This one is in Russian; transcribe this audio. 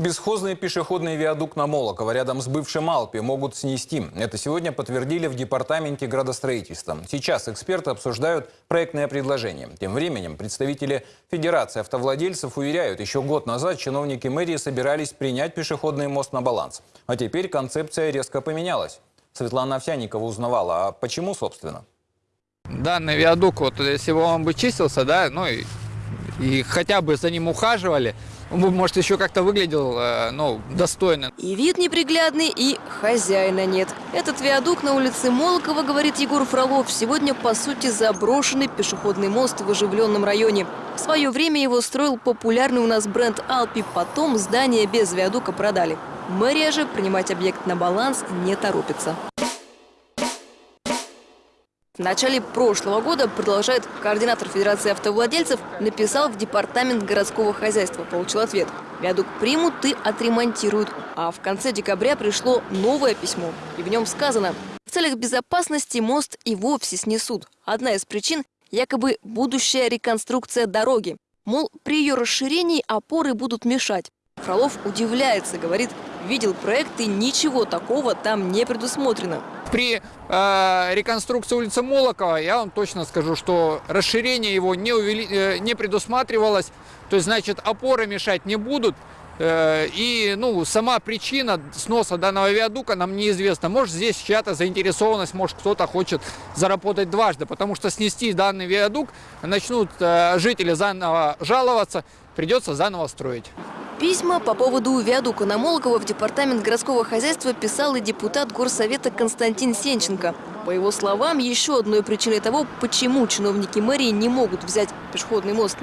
Бесхозный пешеходный виадук на Молоково рядом с бывшим Алпи могут снести. Это сегодня подтвердили в Департаменте градостроительства. Сейчас эксперты обсуждают проектное предложение. Тем временем представители Федерации автовладельцев уверяют, еще год назад чиновники мэрии собирались принять пешеходный мост на баланс. А теперь концепция резко поменялась. Светлана Овсяникова узнавала, а почему, собственно? данный виадук, вот если бы он бы чистился, да, ну и, и хотя бы за ним ухаживали, может, еще как-то выглядел, э, ну, достойно. И вид неприглядный, и хозяина нет. Этот виадук на улице Молокова, говорит Егор Фролов, сегодня, по сути, заброшенный пешеходный мост в оживленном районе. В свое время его строил популярный у нас бренд «Алпи», потом здание без виадука продали. Мэрия же принимать объект на баланс не торопится. В начале прошлого года, продолжает координатор Федерации автовладельцев, написал в Департамент городского хозяйства. Получил ответ. Виадук примут и отремонтируют. А в конце декабря пришло новое письмо. И в нем сказано, в целях безопасности мост и вовсе снесут. Одна из причин – якобы будущая реконструкция дороги. Мол, при ее расширении опоры будут мешать. Фролов удивляется, говорит, видел проект и ничего такого там не предусмотрено. При э, реконструкции улицы Молокова я вам точно скажу, что расширение его не, увели, э, не предусматривалось, то есть, значит, опоры мешать не будут. Э, и, ну, сама причина сноса данного виадука нам неизвестна. Может, здесь чья-то заинтересованность, может, кто-то хочет заработать дважды, потому что снести данный виадук начнут э, жители заново жаловаться, придется заново строить. Письма по поводу виадука на Молокова в Департамент городского хозяйства писал и депутат Горсовета Константин Сенченко. По его словам, еще одной причиной того, почему чиновники мэрии не могут взять пешеходный мост